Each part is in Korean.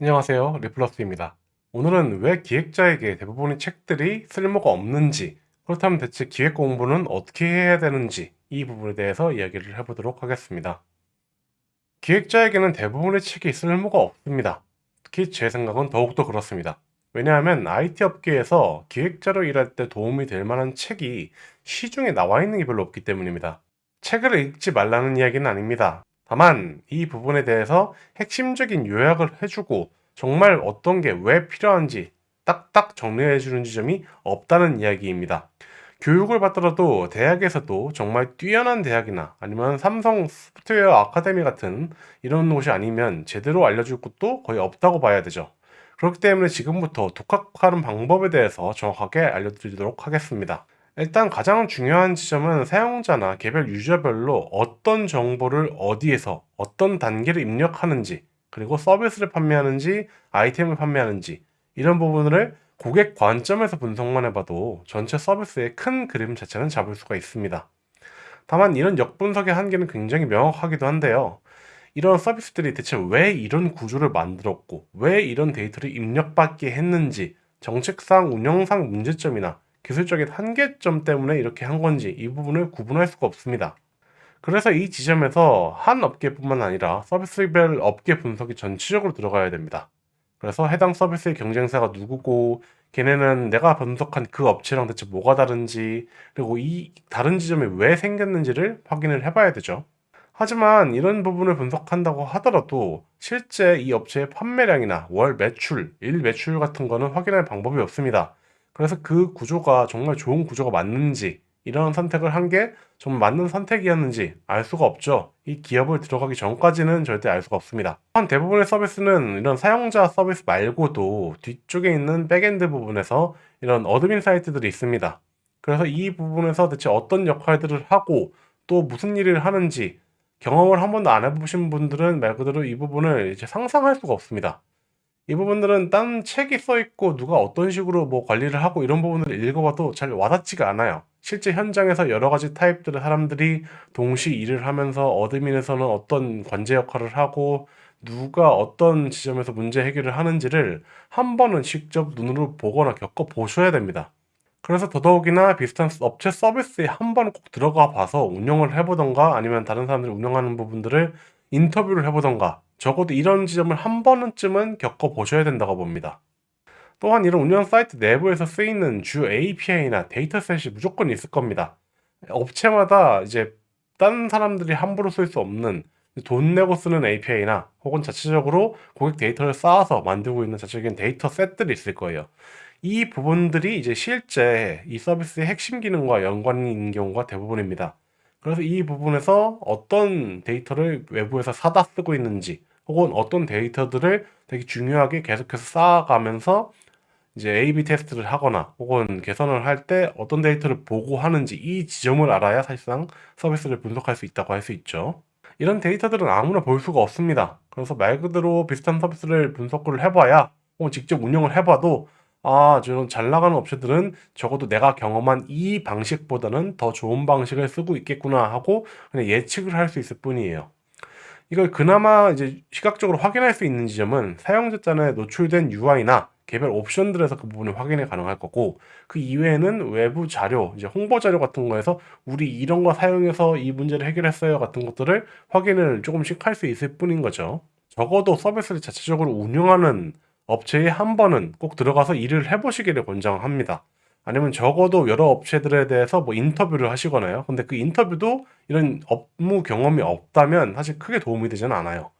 안녕하세요. 리플러스입니다. 오늘은 왜 기획자에게 대부분의 책들이 쓸모가 없는지, 그렇다면 대체 기획 공부는 어떻게 해야 되는지 이 부분에 대해서 이야기를 해보도록 하겠습니다. 기획자에게는 대부분의 책이 쓸모가 없습니다. 특히 제 생각은 더욱더 그렇습니다. 왜냐하면 IT 업계에서 기획자로 일할 때 도움이 될 만한 책이 시중에 나와 있는 게 별로 없기 때문입니다. 책을 읽지 말라는 이야기는 아닙니다. 다만 이 부분에 대해서 핵심적인 요약을 해주고 정말 어떤 게 왜 필요한지 딱딱 정리해 주는 지점이 없다는 이야기입니다. 교육을 받더라도 대학에서도 정말 뛰어난 대학이나 아니면 삼성 소프트웨어 아카데미 같은 이런 곳이 아니면 제대로 알려줄 곳도 거의 없다고 봐야 되죠. 그렇기 때문에 지금부터 독학하는 방법에 대해서 정확하게 알려드리도록 하겠습니다. 일단 가장 중요한 지점은 사용자나 개별 유저별로 어떤 정보를 어디에서 어떤 단계를 입력하는지 그리고 서비스를 판매하는지 아이템을 판매하는지 이런 부분을 고객 관점에서 분석만 해봐도 전체 서비스의 큰 그림 자체는 잡을 수가 있습니다. 다만 이런 역분석의 한계는 굉장히 명확하기도 한데요. 이런 서비스들이 대체 왜 이런 구조를 만들었고 왜 이런 데이터를 입력받게 했는지 정책상 운영상 문제점이나 기술적인 한계점 때문에 이렇게 한 건지 이 부분을 구분할 수가 없습니다. 그래서 이 지점에서 한 업계뿐만 아니라 서비스별 업계 분석이 전체적으로 들어가야 됩니다. 그래서 해당 서비스의 경쟁사가 누구고 걔네는 내가 분석한 그 업체랑 대체 뭐가 다른지 그리고 이 다른 지점이 왜 생겼는지를 확인을 해봐야 되죠. 하지만 이런 부분을 분석한다고 하더라도 실제 이 업체의 판매량이나 월 매출, 일 매출 같은 거는 확인할 방법이 없습니다. 그래서 그 구조가 정말 좋은 구조가 맞는지 이런 선택을 한 게 좀 맞는 선택이었는지 알 수가 없죠. 이 기업을 들어가기 전까지는 절대 알 수가 없습니다. 한 대부분의 서비스는 이런 사용자 서비스 말고도 뒤쪽에 있는 backend 부분에서 이런 admin 사이트들이 있습니다. 그래서 이 부분에서 대체 어떤 역할들을 하고 또 무슨 일을 하는지 경험을 한 번도 안 해보신 분들은 말 그대로 이 부분을 이제 상상할 수가 없습니다. 이 부분들은 딴 책이 써 있고 누가 어떤 식으로 뭐 관리를 하고 이런 부분들을 읽어봐도 잘 와닿지가 않아요. 실제 현장에서 여러 가지 타입들의 사람들이 동시 일을 하면서 admin에서는 어떤 관제 역할을 하고 누가 어떤 지점에서 문제 해결을 하는지를 한 번은 직접 눈으로 보거나 겪어 보셔야 됩니다. 그래서 더더욱이나 비슷한 업체 서비스에 한 번 꼭 들어가 봐서 운영을 해보던가 아니면 다른 사람들이 운영하는 부분들을 인터뷰를 해보던가 적어도 이런 지점을 한 번쯤은 겪어보셔야 된다고 봅니다. 또한 이런 운영 사이트 내부에서 쓰이는 주 API나 dataset이 무조건 있을 겁니다. 업체마다 이제 다른 사람들이 함부로 쓸 수 없는 돈 내고 쓰는 API나 혹은 자체적으로 고객 데이터를 쌓아서 만들고 있는 자체적인 dataset들이 있을 거예요. 이 부분들이 이제 실제 이 서비스의 핵심 기능과 연관이 있는 경우가 대부분입니다. 그래서 이 부분에서 어떤 데이터를 외부에서 사다 쓰고 있는지 혹은 어떤 데이터들을 되게 중요하게 계속해서 쌓아가면서 이제 A-B 테스트를 하거나 혹은 개선을 할 때 어떤 데이터를 보고 하는지 이 지점을 알아야 사실상 서비스를 분석할 수 있다고 할 수 있죠. 이런 데이터들은 아무나 볼 수가 없습니다. 그래서 말 그대로 비슷한 서비스를 분석을 해봐야 혹은 직접 운영을 해봐도 아, 저런 잘 나가는 업체들은 적어도 내가 경험한 이 방식보다는 더 좋은 방식을 쓰고 있겠구나 하고 그냥 예측을 할 수 있을 뿐이에요. 이걸 그나마 이제 시각적으로 확인할 수 있는 지점은 사용자 짠에 노출된 UI나 개별 옵션들에서 그 부분을 확인이 가능할 거고 그 이외에는 외부 자료, 이제 홍보 자료 같은 거에서 우리 이런 거 사용해서 이 문제를 해결했어요 같은 것들을 확인을 조금씩 할 수 있을 뿐인 거죠. 적어도 서비스를 자체적으로 운영하는 업체에 한 번은 꼭 들어가서 일을 해보시기를 권장합니다. 아니면 적어도 여러 업체들에 대해서 뭐 인터뷰를 하시거나요. 근데 그 인터뷰도 이런 업무 경험이 없다면 사실 크게 도움이 되지는 않아요.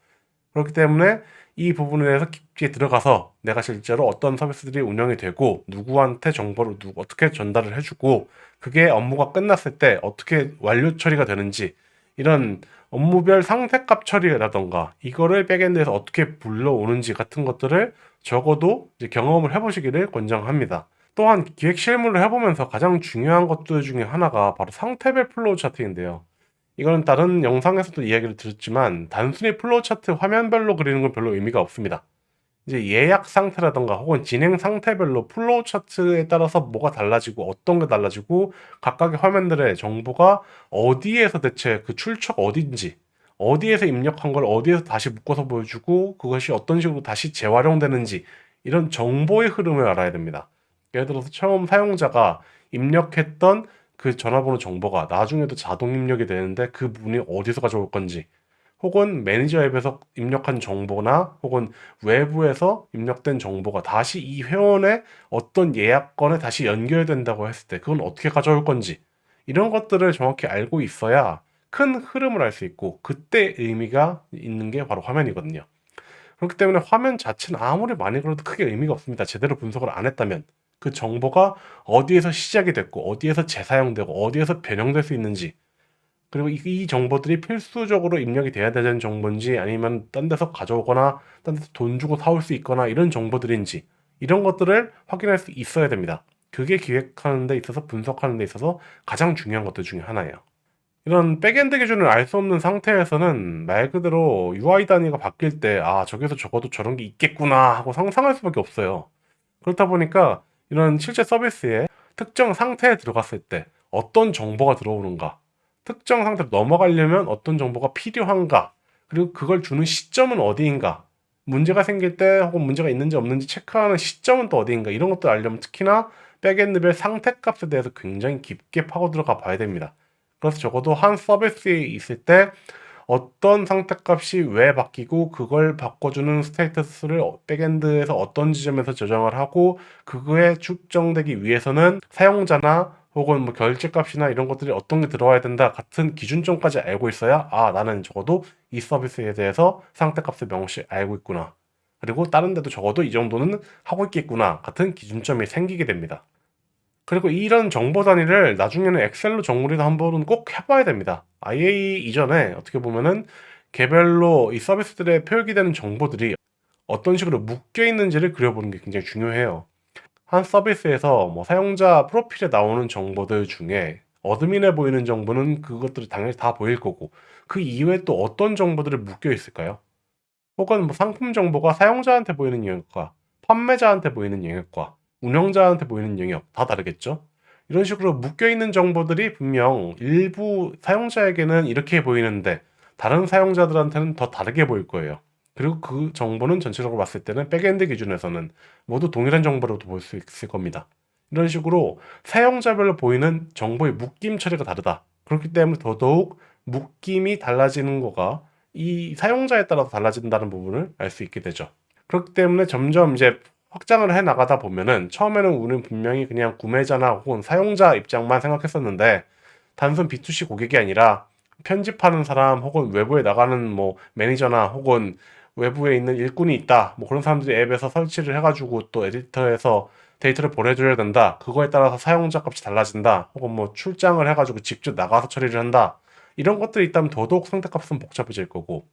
그렇기 때문에 이 부분에 대해서 깊게 들어가서 내가 실제로 어떤 서비스들이 운영이 되고 누구한테 정보를 누구 어떻게 전달을 해주고 그게 업무가 끝났을 때 어떻게 완료 처리가 되는지 이런 업무별 상태값 처리라던가 이거를 backend에서 어떻게 불러오는지 같은 것들을 적어도 경험을 해보시기를 권장합니다. 또한 기획 실무를 해보면서 가장 중요한 것들 중에 하나가 바로 상태별 플로우 차트인데요. 이거는 다른 영상에서도 이야기를 드렸지만 단순히 플로우 차트 화면별로 그리는 건 별로 의미가 없습니다. 이제 예약 상태라던가 혹은 진행 상태별로 플로우 차트에 따라서 뭐가 달라지고 어떤 게 달라지고 각각의 화면들의 정보가 어디에서 대체 그 출처가 어딘지 어디에서 입력한 걸 어디에서 다시 묶어서 보여주고 그것이 어떤 식으로 다시 재활용되는지 이런 정보의 흐름을 알아야 됩니다. 예를 들어서 처음 사용자가 입력했던 그 전화번호 정보가 나중에도 자동 입력이 되는데 그 부분이 어디서 가져올 건지 혹은 매니저 앱에서 입력한 정보나 혹은 외부에서 입력된 정보가 다시 이 회원의 어떤 예약건에 다시 연결된다고 했을 때 그건 어떻게 가져올 건지 이런 것들을 정확히 알고 있어야 큰 흐름을 알 수 있고 그때 의미가 있는 게 바로 화면이거든요. 그렇기 때문에 화면 자체는 아무리 많이 그려도 크게 의미가 없습니다. 제대로 분석을 안 했다면 그 정보가 어디에서 시작이 됐고 어디에서 재사용되고 어디에서 변형될 수 있는지 그리고 이, 이 정보들이 필수적으로 입력이 돼야 되는 정보인지 아니면 딴 데서 가져오거나 딴 데서 돈 주고 사올 수 있거나 이런 정보들인지 이런 것들을 확인할 수 있어야 됩니다. 그게 기획하는 데 있어서 분석하는 데 있어서 가장 중요한 것들 중에 하나예요. 이런 backend 기준을 알 수 없는 상태에서는 말 그대로 UI 단위가 바뀔 때 아 저기서 적어도 저런 게 있겠구나 하고 상상할 수밖에 없어요. 그렇다 보니까 이런 실제 서비스에 특정 상태에 들어갔을 때 어떤 정보가 들어오는가 특정 상태로 넘어가려면 어떤 정보가 필요한가? 그리고 그걸 주는 시점은 어디인가? 문제가 생길 때 혹은 문제가 있는지 없는지 체크하는 시점은 또 어디인가? 이런 것들 알려면 특히나 backend별 상태 값에 대해서 굉장히 깊게 파고 들어가 봐야 됩니다. 그래서 적어도 한 서비스에 있을 때 어떤 상태값이 왜 바뀌고 그걸 바꿔주는 status를 backend에서 어떤 지점에서 저장을 하고 그거에 충족되기 위해서는 사용자나 혹은 뭐 결제값이나 이런 것들이 어떤 게 들어와야 된다 같은 기준점까지 알고 있어야 아 나는 적어도 이 서비스에 대해서 상태값을 명시 알고 있구나 그리고 다른 데도 적어도 이 정도는 하고 있겠구나 같은 기준점이 생기게 됩니다. 그리고 이런 정보 단위를 나중에는 엑셀로 정리도 한번은 꼭 해봐야 됩니다. IA 이전에 어떻게 보면은 개별로 이 서비스들에 표기되는 정보들이 어떤 식으로 묶여 있는지를 그려보는 게 굉장히 중요해요. 한 서비스에서 뭐 사용자 프로필에 나오는 정보들 중에 어드민에 보이는 정보는 그것들이 당연히 다 보일 거고 그 이외에 또 어떤 정보들이 묶여 있을까요? 혹은 뭐 상품 정보가 사용자한테 보이는 영역과 판매자한테 보이는 영역과 운영자한테 보이는 영역 다 다르겠죠? 이런 식으로 묶여있는 정보들이 분명 일부 사용자에게는 이렇게 보이는데 다른 사용자들한테는 더 다르게 보일 거예요. 그리고 그 정보는 전체적으로 봤을 때는 backend 기준에서는 모두 동일한 정보로도 볼수 있을 겁니다. 이런 식으로 사용자별로 보이는 정보의 묶임 처리가 다르다. 그렇기 때문에 더더욱 묶임이 달라지는 거가 이 사용자에 따라서 달라진다는 부분을 알 수 있게 되죠. 그렇기 때문에 점점 이제 확장을 해 나가다 보면은 처음에는 우리는 분명히 그냥 구매자나 혹은 사용자 입장만 생각했었는데 단순 B2C 고객이 아니라 편집하는 사람 혹은 외부에 나가는 뭐 매니저나 혹은 외부에 있는 일꾼이 있다. 뭐 그런 사람들이 앱에서 설치를 해가지고 또 에디터에서 데이터를 보내줘야 된다. 그거에 따라서 사용자 값이 달라진다. 혹은 뭐 출장을 해가지고 직접 나가서 처리를 한다. 이런 것들이 있다면 더더욱 상태값은 복잡해질 거고.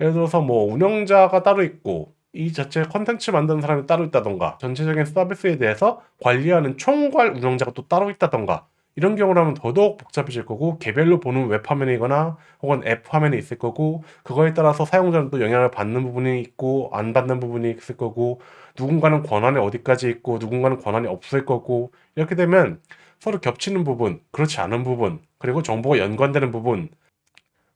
예를 들어서 뭐 운영자가 따로 있고 이 자체 컨텐츠 만드는 사람이 따로 있다던가 전체적인 서비스에 대해서 관리하는 총괄 운영자가 또 따로 있다던가 이런 경우라면 더더욱 복잡해질 거고 개별로 보는 웹 화면이거나 혹은 앱 화면이 있을 거고 그거에 따라서 사용자는 또 영향을 받는 부분이 있고 안 받는 부분이 있을 거고 누군가는 권한이 어디까지 있고 누군가는 권한이 없을 거고 이렇게 되면 서로 겹치는 부분 그렇지 않은 부분 그리고 정보가 연관되는 부분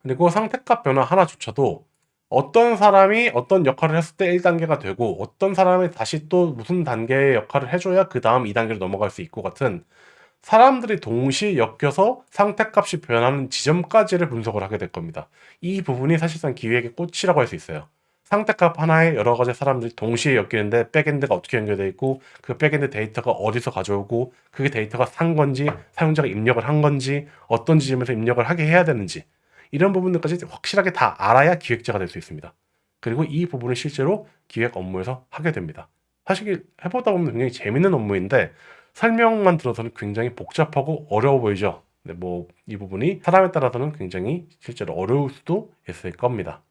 그리고 상태값 변화 하나조차도 어떤 사람이 어떤 역할을 했을 때 1단계가 되고 어떤 사람이 다시 또 무슨 단계의 역할을 해줘야 그 다음 2단계로 넘어갈 수 있고 같은 사람들이 동시에 엮여서 상태값이 변하는 지점까지를 분석을 하게 될 겁니다. 이 부분이 사실상 기획의 꽃이라고 할 수 있어요. 상태값 하나에 여러 가지 사람들이 동시에 엮이는데 backend가 어떻게 연결되어 있고 그 backend 데이터가 어디서 가져오고 그게 데이터가 산 건지 사용자가 입력을 한 건지 어떤 지점에서 입력을 하게 해야 되는지 이런 부분들까지 확실하게 다 알아야 기획자가 될 수 있습니다. 그리고 이 부분을 실제로 기획 업무에서 하게 됩니다. 사실 해보다 보면 굉장히 재밌는 업무인데 설명만 들어서는 굉장히 복잡하고 어려워 보이죠. 네, 뭐이 부분이 사람에 따라서는 굉장히 실제로 어려울 수도 있을 겁니다.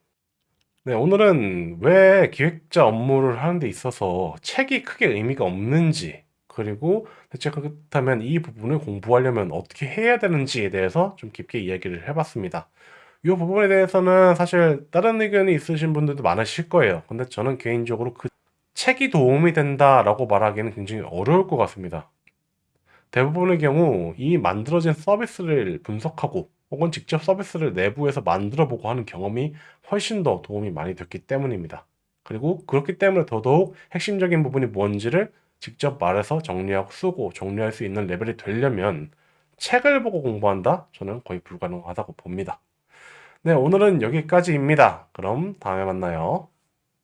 네, 오늘은 왜 기획자 업무를 하는 데 있어서 책이 크게 의미가 없는지 그리고 대체 그렇다면 이 부분을 공부하려면 어떻게 해야 되는지에 대해서 좀 깊게 이야기를 해봤습니다. 이 부분에 대해서는 사실 다른 의견이 있으신 분들도 많으실 거예요. 근데 저는 개인적으로 그 책이 도움이 된다라고 말하기는 굉장히 어려울 것 같습니다. 대부분의 경우 이 만들어진 서비스를 분석하고 혹은 직접 서비스를 내부에서 만들어 보고 하는 경험이 훨씬 더 도움이 많이 됐기 때문입니다. 그리고 그렇기 때문에 더더욱 핵심적인 부분이 뭔지를 직접 말해서 정리하고 쓰고 정리할 수 있는 레벨이 되려면 책을 보고 공부한다? 저는 거의 불가능하다고 봅니다. 네, 오늘은 여기까지입니다. 그럼 다음에 만나요.